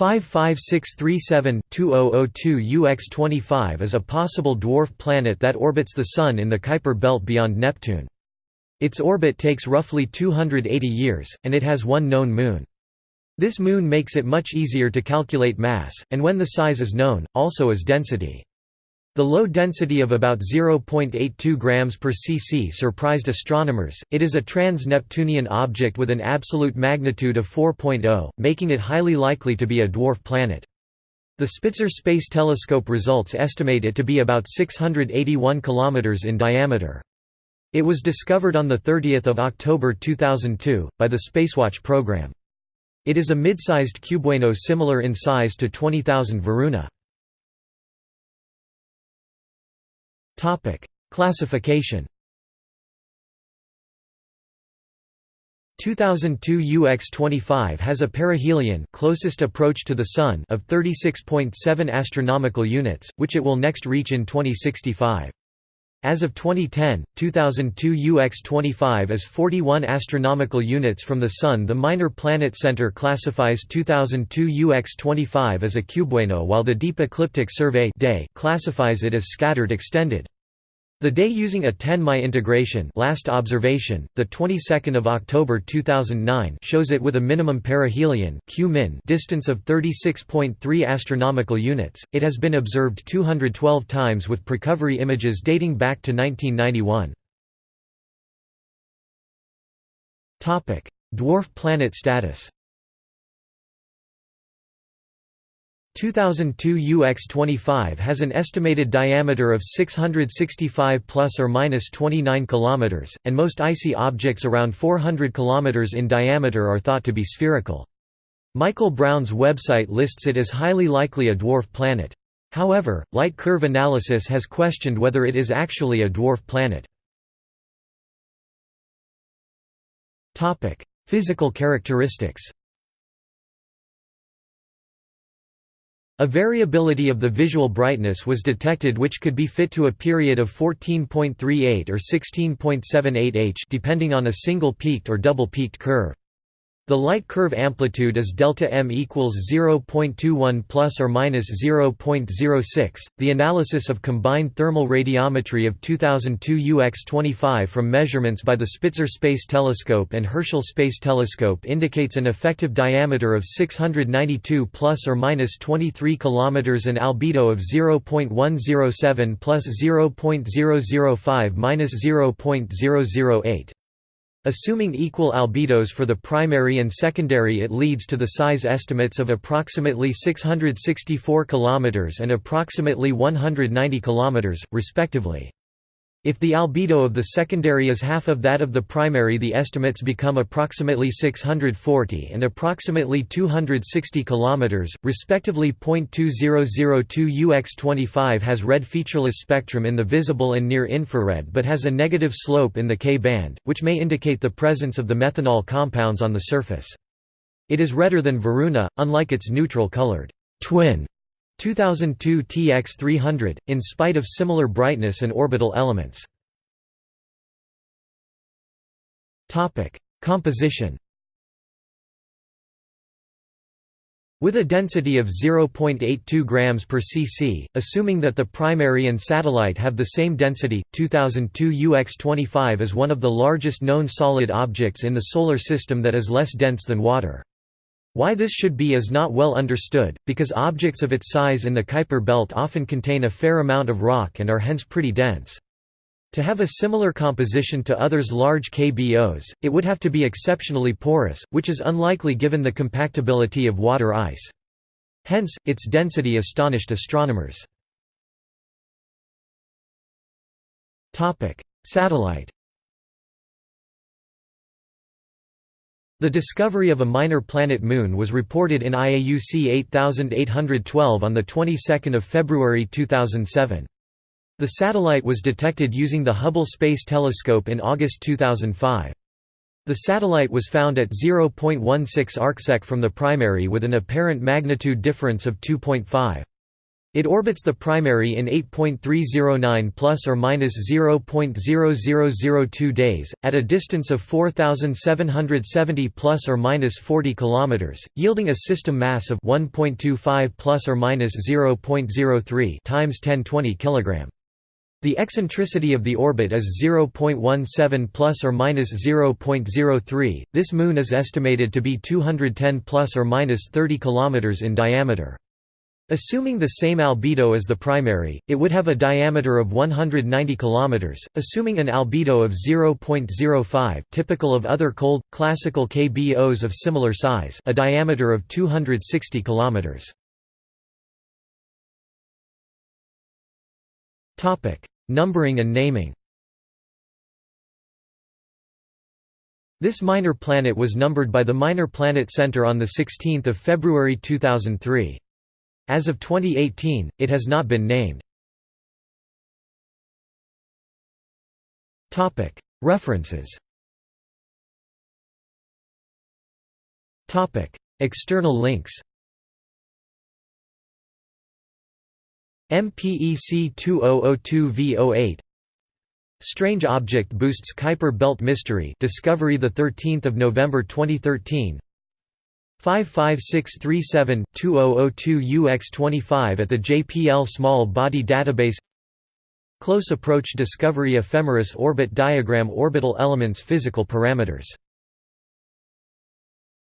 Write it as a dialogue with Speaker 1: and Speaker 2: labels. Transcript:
Speaker 1: 55637-2002 UX25 is a possible dwarf planet that orbits the Sun in the Kuiper belt beyond Neptune. Its orbit takes roughly 280 years, and it has one known moon. This moon makes it much easier to calculate mass, and when the size is known, also as density. The low density of about 0.82 grams per cc surprised astronomers. It is a trans-Neptunian object with an absolute magnitude of 4.0, making it highly likely to be a dwarf planet. The Spitzer Space Telescope results estimate it to be about 681 km in diameter. It was discovered on 30 October 2002, by the Spacewatch program. It is a mid-sized cubewano similar in size to 20,000 Varuna. Classification 2002 UX25 has a perihelion closest approach to the Sun of 36.7 astronomical units, which it will next reach in 2065. As of 2010, 2002 UX25 is 41 astronomical units from the Sun. The Minor Planet Center classifies 2002 UX25 as a cubewano while the Deep Ecliptic Survey classifies it as scattered extended. The day using a 10 Mi integration last observation, the 22nd of October 2009 shows it with a minimum perihelion Q min distance of 36.3 astronomical units. It has been observed 212 times with precovery images dating back to 1991. Topic: Dwarf planet status. 2002 UX25 has an estimated diameter of 665 plus or minus 29 kilometers, and most icy objects around 400 kilometers in diameter are thought to be spherical. Michael Brown's website lists it as highly likely a dwarf planet. However, light curve analysis has questioned whether it is actually a dwarf planet. Physical characteristics A variability of the visual brightness was detected which could be fit to a period of 14.38 or 16.78 h depending on a single peaked or double peaked curve. The light curve amplitude is delta m equals 0.21 plus or minus 0.06. The analysis of combined thermal radiometry of 2002 UX25 from measurements by the Spitzer Space Telescope and Herschel Space Telescope indicates an effective diameter of 692 plus or minus 23 kilometers and albedo of 0.107 plus 0.005 minus 0.008. Assuming equal albedos for the primary and secondary it leads to the size estimates of approximately 664 km and approximately 190 km, respectively. If the albedo of the secondary is half of that of the primary the estimates become approximately 640 and approximately 260 km, respectively. 2002 UX25 has red featureless spectrum in the visible and near infrared but has a negative slope in the K band, which may indicate the presence of the methanol compounds on the surface. It is redder than Varuna, unlike its neutral-colored twin 2002 TX300, in spite of similar brightness and orbital elements. Composition With a density of 0.82 grams per cc, assuming that the primary and satellite have the same density, 2002 UX25 is one of the largest known solid objects in the Solar System that is less dense than water. Why this should be is not well understood, because objects of its size in the Kuiper belt often contain a fair amount of rock and are hence pretty dense. To have a similar composition to others large KBOs, it would have to be exceptionally porous, which is unlikely given the compactability of water ice. Hence, its density astonished astronomers. Satellite The discovery of a minor planet moon was reported in IAUC 8812 on the 22nd of February 2007. The satellite was detected using the Hubble Space Telescope in August 2005. The satellite was found at 0.16 arcsec from the primary with an apparent magnitude difference of 2.5. It orbits the primary in 8.309 plus or minus 0.0002 days at a distance of 4770 plus or minus 40 kilometers, yielding a system mass of 1.25 plus or minus 0.03 times 1020 kilogram. The eccentricity of the orbit is 0.17 plus or minus 0.03. This moon is estimated to be 210 plus or minus 30 kilometers in diameter. Assuming the same albedo as the primary, it would have a diameter of 190 km, assuming an albedo of 0.05 typical of other cold, classical KBOs of similar size a diameter of 260 km. Numbering and naming This minor planet was numbered by the Minor Planet Center on 16 February 2003. As of 2018, it has not been named. References. External links. MPEC 2002 V08 Strange Object Boosts Kuiper Belt Mystery Discovery 13 November 2013 55637-2002 UX25 at the JPL Small Body Database. Close Approach Discovery Ephemeris Orbit Diagram Orbital Elements Physical Parameters